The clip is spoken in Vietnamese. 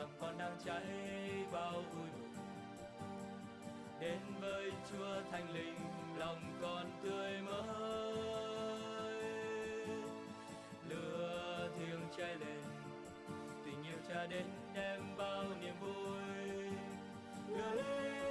lòng con đang cháy bao vui mừng. Đến với Chúa Thánh Linh, lòng con tươi mới. Lửa thiêng cháy lên, tình yêu cha đến đem bao niềm vui. Đưa lên